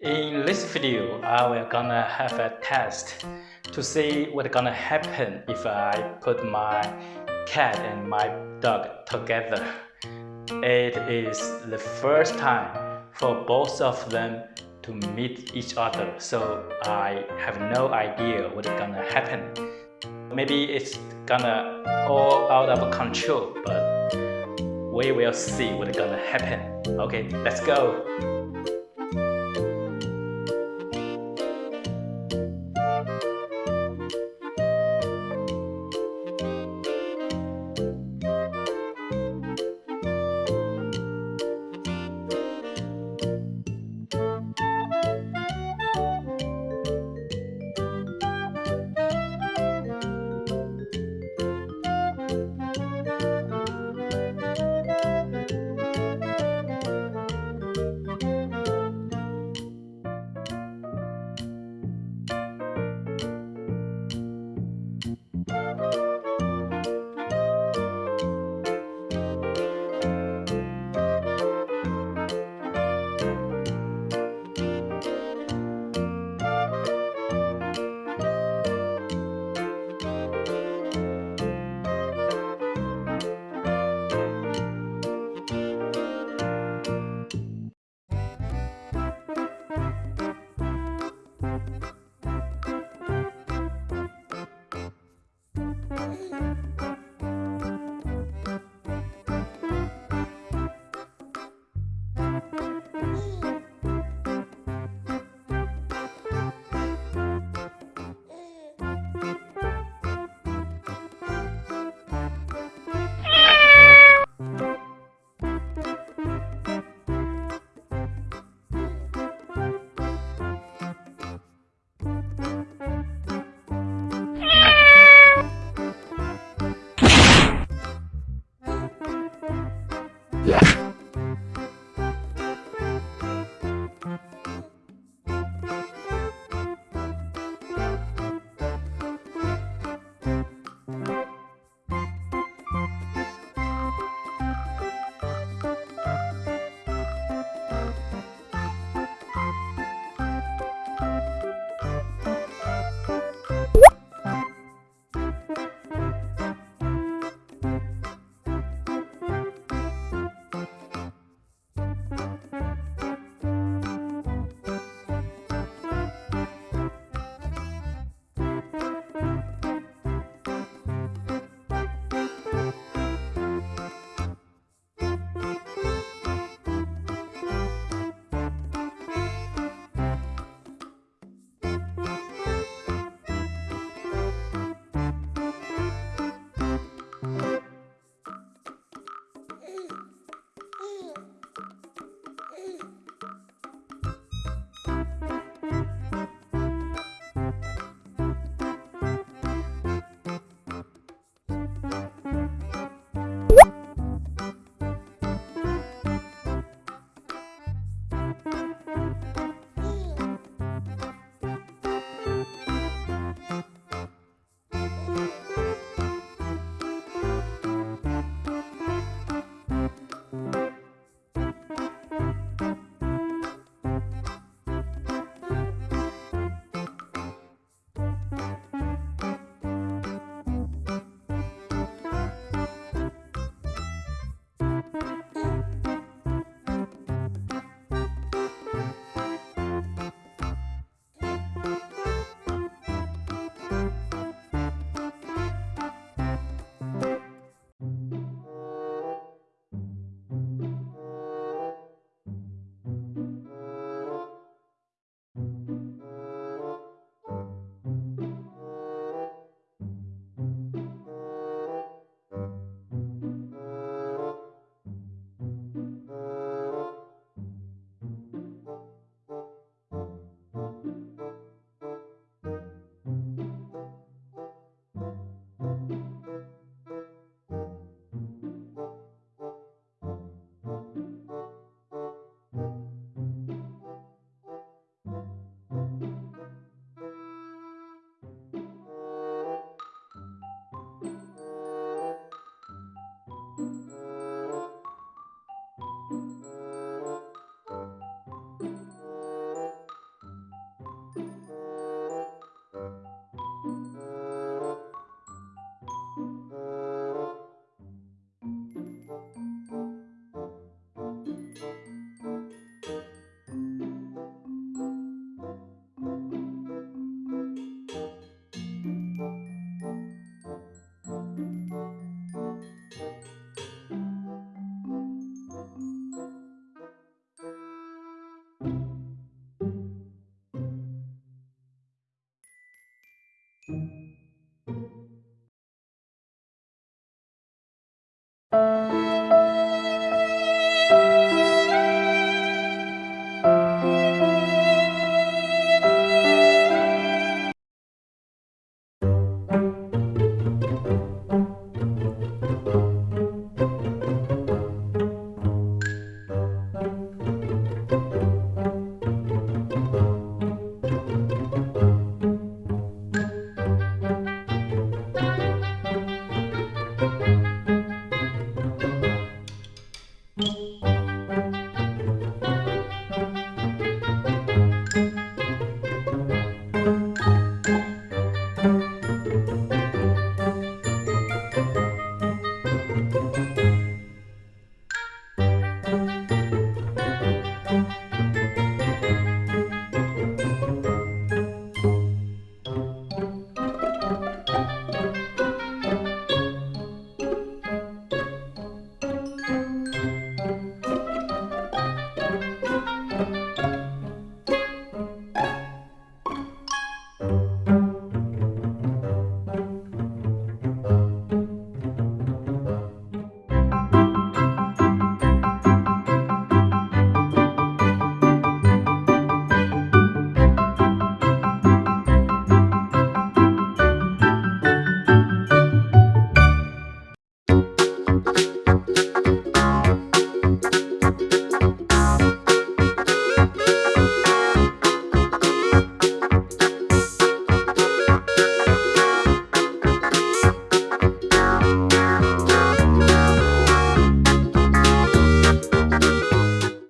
In this video, I will gonna have a test to see what gonna happen if I put my cat and my dog together. It is the first time for both of them to meet each other, so I have no idea what's gonna happen. Maybe it's gonna all out of control, but we will see what's gonna happen. Okay, let's go.